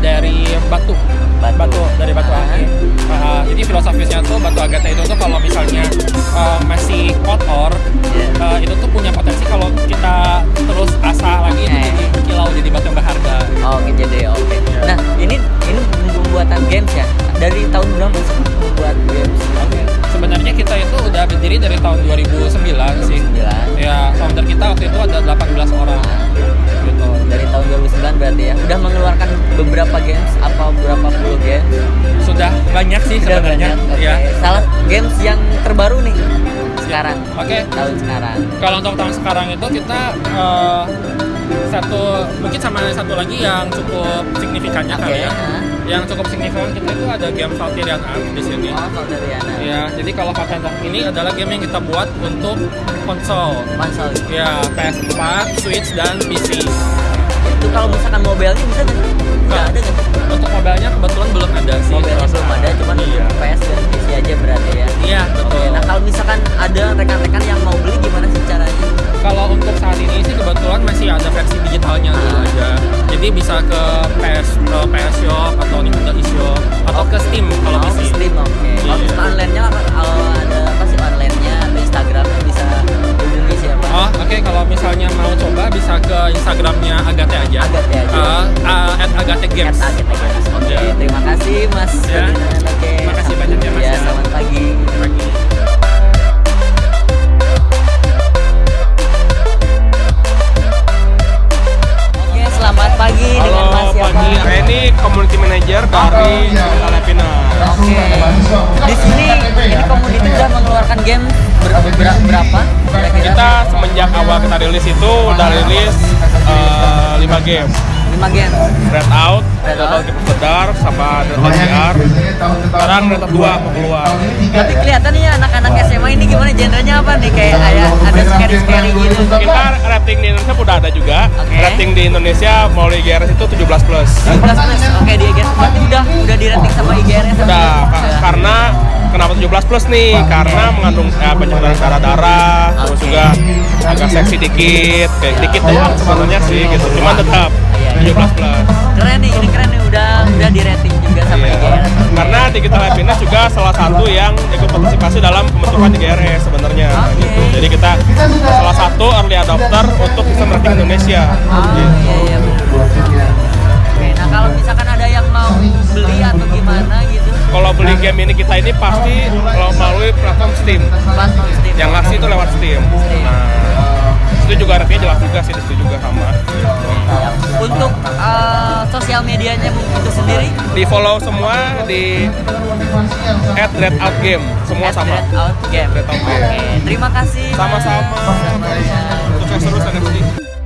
dari batu. Batu. dari batu akik. Uh, jadi filosofisnya tuh batu agate itu tuh kalau misalnya uh, masih kotor, 2009 sih. 2009. Ya, founder kita waktu itu ada 18 orang. Gitu. Dari tahun 2009 berarti ya. Udah mengeluarkan beberapa games apa berapa puluh games? Sudah banyak sih Udah sebenarnya. banyak. Oke. Ya. Salah games yang terbaru nih sekarang. Oke. Tahun sekarang. Kalau untuk tahun sekarang itu kita eh, satu mungkin sama satu lagi yang cukup signifikannya Oke. kali ya. Yang cukup signifikan kita itu ada game Valkyrian Arm di sini. Oh, Valeriana. Ya, jadi kalau Valkyrian ini adalah game yang kita buat untuk konsol. Konsol. Ya, PS4, Switch dan PC. Itu kalau misalkan mobilnya bisa nggak? Nggak ada nggak? Untuk mobilnya kebetulan belum ada sih. Mobilnya belum ada, cuman iya. PS dan PC aja berarti ya. Iya, betul. Oke, nah kalau misalkan ada rekan-rekan misalnya mau coba bisa ke Instagramnya Agate aja. Agate aja. Uh, uh, at Agate Games. At Agate Games. Oke, Ya. terima kasih Mas. Ferdinand. Oke. Terima awal kita rilis itu udah rilis eh, 5 game. 5 game. Red Out, Red Red Out. Of the Dark, sama Red. Sekarang Red Out 2 mau keluar. Berarti kelihatan nih ya anak-anak SMA ini gimana genrenya apa nih kayak ada ada scary-scary gitu. Kita rating di Indonesia udah ada juga. Oke. Rating di Indonesia mau di GRS itu 17 plus. 17 plus. Oke, di IGRS berarti udah udah di rating sama IGRS. 17 plus nih? Karena mengandung eh, banyak darah-darah, terus juga agak seksi dikit, kayak dikit doang sebenarnya sih gitu. Cuman tetap Iya, iya. 17 plus. Keren nih, ini keren nih udah udah di rating juga sama Iya. IGRS. Karena Digital Happiness juga salah satu yang ikut partisipasi dalam pembentukan GRS sebenarnya Oke. gitu. Jadi kita salah satu early adopter untuk sistem rating Indonesia. Oh, Gitu. iya iya. Oke, nah kalau misalkan ada yang mau beli atau gimana Kalau beli game ini kita ini pasti kalau melalui platform Steam. Steam. Yang ngasih itu lewat Steam. Steam. Nah, itu juga ratingnya jelas juga sih, itu juga sama. Untuk eh, sosial medianya itu sendiri Di follow semua di at Red Out Game, semua at sama. Red Out Game. Red Out Oke, Game. terima kasih. Mas. Sama-sama. Sama-sama. Sukses terus NFT.